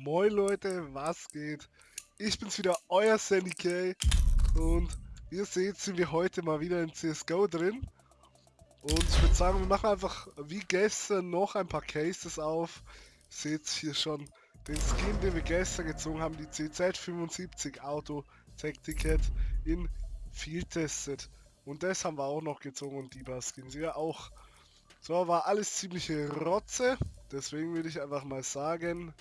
Moin Leute, was geht? Ich bin's wieder, euer Sandy K. Und wie ihr seht, sind wir heute mal wieder in CSGO drin. Und ich würde sagen, wir machen einfach wie gestern noch ein paar Cases auf. Seht hier schon den Skin, den wir gestern gezogen haben, die CZ75 Auto Tech Ticket in Field Tested. Und das haben wir auch noch gezogen und die paar Skins ja auch. So, war alles ziemliche Rotze. Deswegen würde ich einfach mal sagen,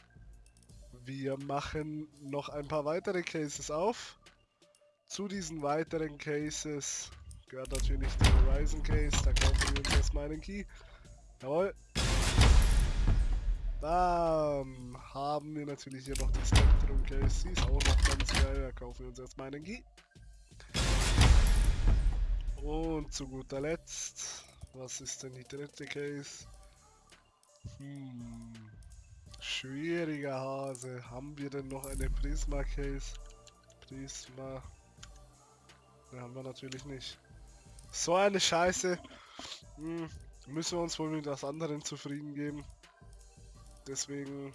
wir machen noch ein paar weitere Cases auf. Zu diesen weiteren Cases gehört natürlich der Horizon Case. Da kaufen wir uns erstmal einen Key. Jawohl. Dann haben wir natürlich hier noch die Spectrum Case. Die ist auch noch ganz geil. Da kaufen wir uns erstmal einen Key. Und zu guter Letzt, was ist denn die dritte Case? Hm. Schwieriger Hase. Haben wir denn noch eine Prisma Case? Prisma. Ne, haben wir natürlich nicht. So eine Scheiße. Hm, müssen wir uns wohl mit was anderem zufrieden geben. Deswegen.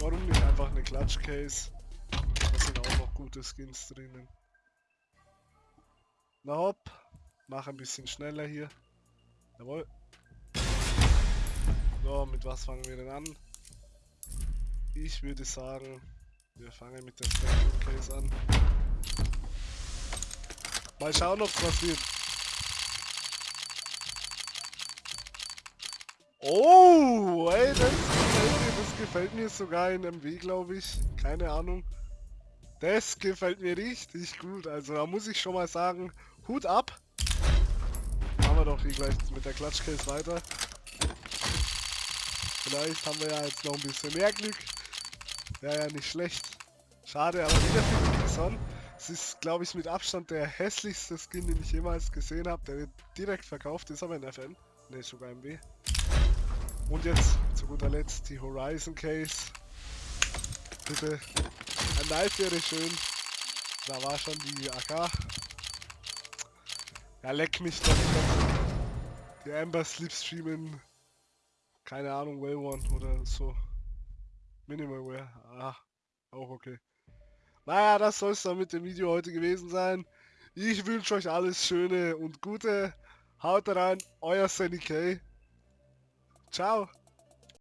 Warum nicht einfach eine Klatsch Case? Da sind auch noch gute Skins drinnen. Na hopp. Mach ein bisschen schneller hier. Jawohl. So, mit was fangen wir denn an? Ich würde sagen, wir fangen mit der Spectrum Case an. Mal schauen, ob was wird. Oh, ey, das gefällt mir, das gefällt mir sogar in MW, glaube ich. Keine Ahnung. Das gefällt mir richtig gut. Also da muss ich schon mal sagen, Hut ab. Machen wir doch hier gleich mit der Klatschcase weiter. Vielleicht haben wir ja jetzt noch ein bisschen mehr Glück. Wäre ja nicht schlecht. Schade, aber wieder für Son. Es ist, glaube ich, mit Abstand der hässlichste Skin, den ich jemals gesehen habe. Der wird direkt verkauft, ist aber in FN. Ne, sogar im B. Und jetzt zu guter Letzt die Horizon Case. Bitte. Ein Knife wäre schön. Da war schon die AK. Ja, leck mich doch. Die Amber Slipstreamen keine Ahnung, Well One oder so. Minimal Wear. Ah, auch okay. Naja, das soll es dann mit dem Video heute gewesen sein. Ich wünsche euch alles Schöne und Gute. Haut rein, euer Sandy K. Ciao.